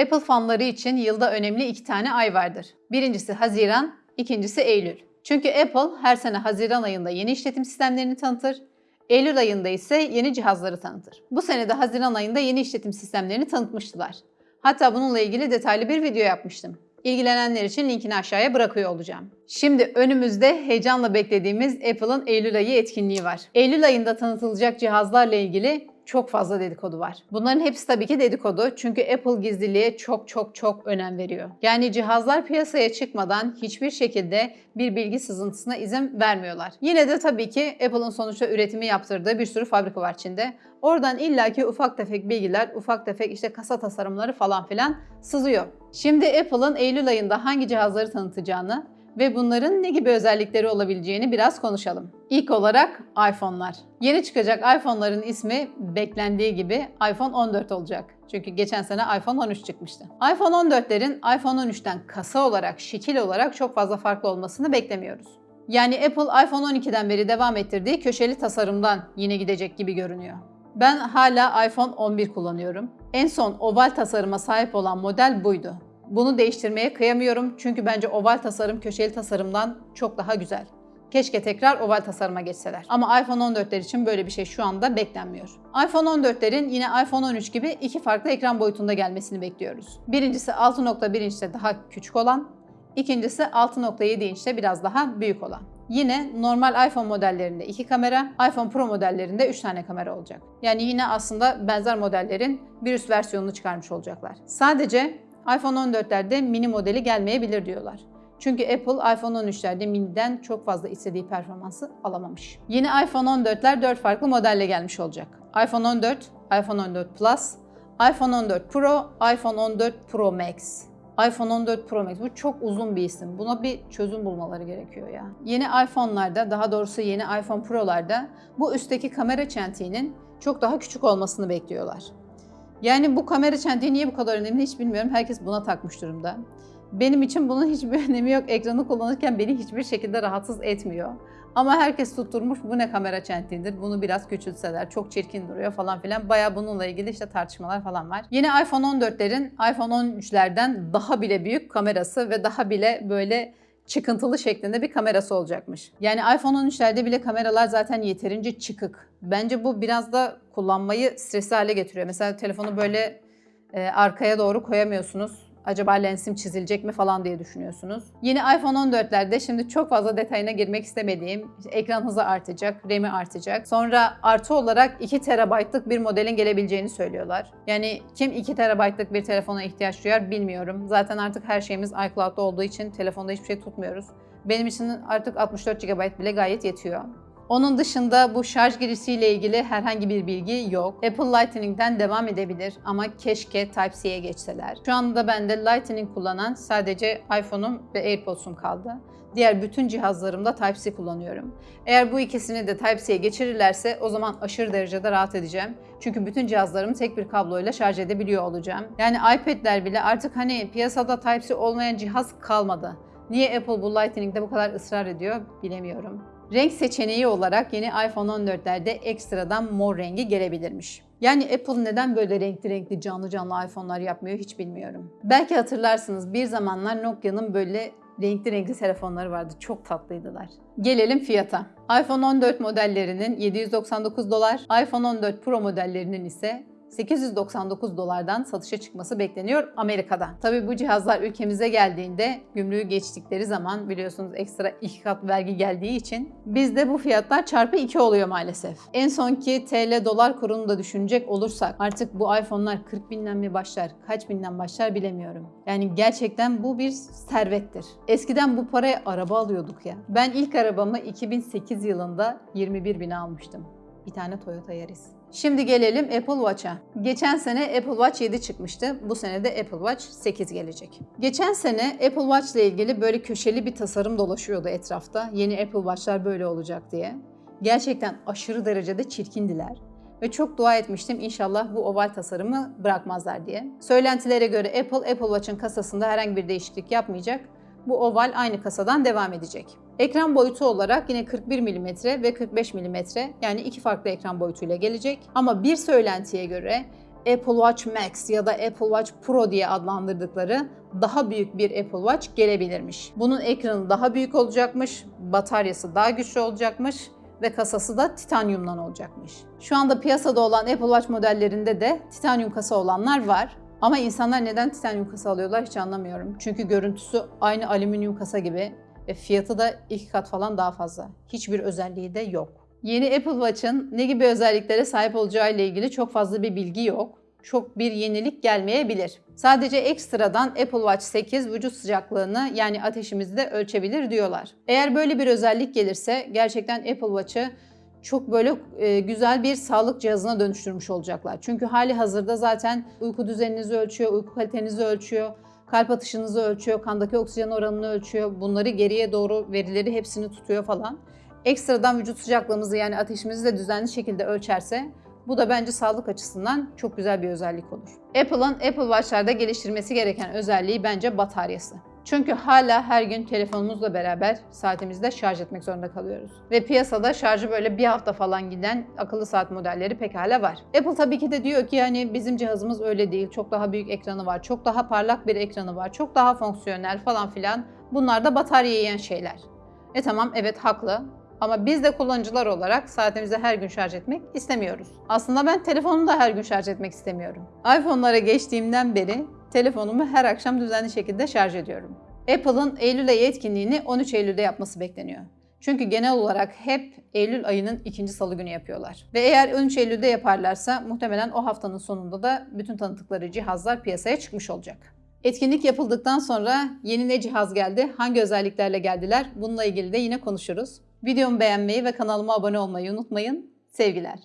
Apple fanları için yılda önemli iki tane ay vardır. Birincisi Haziran, ikincisi Eylül. Çünkü Apple her sene Haziran ayında yeni işletim sistemlerini tanıtır, Eylül ayında ise yeni cihazları tanıtır. Bu sene de Haziran ayında yeni işletim sistemlerini tanıtmıştılar. Hatta bununla ilgili detaylı bir video yapmıştım. İlgilenenler için linkini aşağıya bırakıyor olacağım. Şimdi önümüzde heyecanla beklediğimiz Apple'ın Eylül ayı etkinliği var. Eylül ayında tanıtılacak cihazlarla ilgili çok fazla dedikodu var. Bunların hepsi tabii ki dedikodu çünkü Apple gizliliğe çok çok çok önem veriyor. Yani cihazlar piyasaya çıkmadan hiçbir şekilde bir bilgi sızıntısına izin vermiyorlar. Yine de tabii ki Apple'ın sonuçta üretimi yaptırdığı bir sürü fabrika var Çin'de. Oradan illaki ufak tefek bilgiler, ufak tefek işte kasa tasarımları falan filan sızıyor. Şimdi Apple'ın Eylül ayında hangi cihazları tanıtacağını ve bunların ne gibi özellikleri olabileceğini biraz konuşalım. İlk olarak iPhone'lar. Yeni çıkacak iPhone'ların ismi beklendiği gibi iPhone 14 olacak. Çünkü geçen sene iPhone 13 çıkmıştı. iPhone 14'lerin iPhone 13'ten kasa olarak, şekil olarak çok fazla farklı olmasını beklemiyoruz. Yani Apple iPhone 12'den beri devam ettirdiği köşeli tasarımdan yine gidecek gibi görünüyor. Ben hala iPhone 11 kullanıyorum. En son oval tasarıma sahip olan model buydu. Bunu değiştirmeye kıyamıyorum çünkü bence oval tasarım köşeli tasarımdan çok daha güzel. Keşke tekrar oval tasarıma geçseler. Ama iPhone 14'ler için böyle bir şey şu anda beklenmiyor. iPhone 14'lerin yine iPhone 13 gibi iki farklı ekran boyutunda gelmesini bekliyoruz. Birincisi 6.1 inçte daha küçük olan, ikincisi 6.7 inçte biraz daha büyük olan. Yine normal iPhone modellerinde 2 kamera, iPhone Pro modellerinde 3 tane kamera olacak. Yani yine aslında benzer modellerin bir üst versiyonunu çıkarmış olacaklar. Sadece iPhone 14'lerde mini modeli gelmeyebilir diyorlar. Çünkü Apple iPhone 13'lerde mini'den çok fazla istediği performansı alamamış. Yeni iPhone 14'ler 4 farklı modelle gelmiş olacak. iPhone 14, iPhone 14 Plus, iPhone 14 Pro, iPhone 14 Pro Max. iPhone 14 Pro Max bu çok uzun bir isim. Buna bir çözüm bulmaları gerekiyor ya. Yeni iPhone'larda, daha doğrusu yeni iPhone Pro'larda bu üstteki kamera çentiğinin çok daha küçük olmasını bekliyorlar. Yani bu kamera çentiği niye bu kadar önemli hiç bilmiyorum. Herkes buna takmış durumda. Benim için bunun hiçbir önemi yok. Ekranı kullanırken beni hiçbir şekilde rahatsız etmiyor. Ama herkes tutturmuş bu ne kamera çentiğidir. Bunu biraz küçültseler çok çirkin duruyor falan filan. Baya bununla ilgili işte tartışmalar falan var. Yine iPhone 14'lerin iPhone 13'lerden daha bile büyük kamerası ve daha bile böyle çıkıntılı şeklinde bir kamerası olacakmış. Yani iPhone 13'lerde bile kameralar zaten yeterince çıkık. Bence bu biraz da kullanmayı stresli hale getiriyor. Mesela telefonu böyle e, arkaya doğru koyamıyorsunuz. Acaba lensim çizilecek mi falan diye düşünüyorsunuz. Yeni iPhone 14'lerde şimdi çok fazla detayına girmek istemediğim ekran hızı artacak, RAM'i artacak. Sonra artı olarak 2 TB'lık bir modelin gelebileceğini söylüyorlar. Yani kim 2 TB'lık bir telefona ihtiyaç duyar bilmiyorum. Zaten artık her şeyimiz iCloud'da olduğu için telefonda hiçbir şey tutmuyoruz. Benim için artık 64 GB bile gayet yetiyor. Onun dışında bu şarj girişiyle ilgili herhangi bir bilgi yok. Apple Lightning'den devam edebilir ama keşke Type-C'ye geçseler. Şu anda bende Lightning kullanan sadece iPhone'um ve AirPods'um kaldı. Diğer bütün cihazlarımda Type-C kullanıyorum. Eğer bu ikisini de Type-C'ye geçirirlerse o zaman aşırı derecede rahat edeceğim. Çünkü bütün cihazlarımı tek bir kabloyla şarj edebiliyor olacağım. Yani iPad'ler bile artık hani piyasada Type-C olmayan cihaz kalmadı. Niye Apple bu Lightning'de bu kadar ısrar ediyor bilemiyorum. Renk seçeneği olarak yeni iPhone 14'lerde ekstradan mor rengi gelebilirmiş. Yani Apple neden böyle renkli renkli canlı canlı iPhone'lar yapmıyor hiç bilmiyorum. Belki hatırlarsınız bir zamanlar Nokia'nın böyle renkli renkli telefonları vardı. Çok tatlıydılar. Gelelim fiyata. iPhone 14 modellerinin 799 dolar, iPhone 14 Pro modellerinin ise 899 dolardan satışa çıkması bekleniyor Amerika'da. Tabii bu cihazlar ülkemize geldiğinde gümrüğü geçtikleri zaman biliyorsunuz ekstra iki kat vergi geldiği için bizde bu fiyatlar çarpı 2 oluyor maalesef. En sonki TL dolar kurunu da düşünecek olursak artık bu iPhone'lar 40 binden mi başlar, kaç binden başlar bilemiyorum. Yani gerçekten bu bir servettir. Eskiden bu paraya araba alıyorduk ya. Ben ilk arabamı 2008 yılında 21 bine almıştım. Bir tane Toyota Yaris. Şimdi gelelim Apple Watch'a. Geçen sene Apple Watch 7 çıkmıştı. Bu sene de Apple Watch 8 gelecek. Geçen sene Apple Watch ile ilgili böyle köşeli bir tasarım dolaşıyordu etrafta. Yeni Apple Watch'lar böyle olacak diye. Gerçekten aşırı derecede çirkindiler. Ve çok dua etmiştim inşallah bu oval tasarımı bırakmazlar diye. Söylentilere göre Apple, Apple Watch'ın kasasında herhangi bir değişiklik yapmayacak. Bu oval aynı kasadan devam edecek. Ekran boyutu olarak yine 41 mm ve 45 mm yani iki farklı ekran boyutuyla gelecek. Ama bir söylentiye göre Apple Watch Max ya da Apple Watch Pro diye adlandırdıkları daha büyük bir Apple Watch gelebilirmiş. Bunun ekranı daha büyük olacakmış, bataryası daha güçlü olacakmış ve kasası da titanyumdan olacakmış. Şu anda piyasada olan Apple Watch modellerinde de titanyum kasa olanlar var. Ama insanlar neden titanyum kasa alıyorlar hiç anlamıyorum. Çünkü görüntüsü aynı alüminyum kasa gibi ve fiyatı da iki kat falan daha fazla. Hiçbir özelliği de yok. Yeni Apple Watch'ın ne gibi özelliklere sahip olacağı ile ilgili çok fazla bir bilgi yok. Çok bir yenilik gelmeyebilir. Sadece ekstradan Apple Watch 8 vücut sıcaklığını yani ateşimizi de ölçebilir diyorlar. Eğer böyle bir özellik gelirse gerçekten Apple Watch'ı çok böyle e, güzel bir sağlık cihazına dönüştürmüş olacaklar. Çünkü hali hazırda zaten uyku düzeninizi ölçüyor, uyku kalitenizi ölçüyor, kalp atışınızı ölçüyor, kandaki oksijen oranını ölçüyor. Bunları geriye doğru verileri hepsini tutuyor falan. Ekstradan vücut sıcaklığımızı yani ateşimizi de düzenli şekilde ölçerse bu da bence sağlık açısından çok güzel bir özellik olur. Apple'ın Apple Watch'larda geliştirmesi gereken özelliği bence bataryası. Çünkü hala her gün telefonumuzla beraber saatimizde şarj etmek zorunda kalıyoruz. Ve piyasada şarjı böyle bir hafta falan giden akıllı saat modelleri pekala var. Apple tabii ki de diyor ki yani bizim cihazımız öyle değil. Çok daha büyük ekranı var, çok daha parlak bir ekranı var, çok daha fonksiyonel falan filan. Bunlar da batarya yiyen şeyler. E tamam evet haklı. Ama biz de kullanıcılar olarak saatimizi her gün şarj etmek istemiyoruz. Aslında ben telefonumu da her gün şarj etmek istemiyorum. iPhone'lara geçtiğimden beri telefonumu her akşam düzenli şekilde şarj ediyorum. Apple'ın Eylül ayı etkinliğini 13 Eylül'de yapması bekleniyor. Çünkü genel olarak hep Eylül ayının ikinci salı günü yapıyorlar. Ve eğer 13 Eylül'de yaparlarsa muhtemelen o haftanın sonunda da bütün tanıttıkları cihazlar piyasaya çıkmış olacak. Etkinlik yapıldıktan sonra yeni ne cihaz geldi, hangi özelliklerle geldiler bununla ilgili de yine konuşuruz. Videomu beğenmeyi ve kanalıma abone olmayı unutmayın. Sevgiler.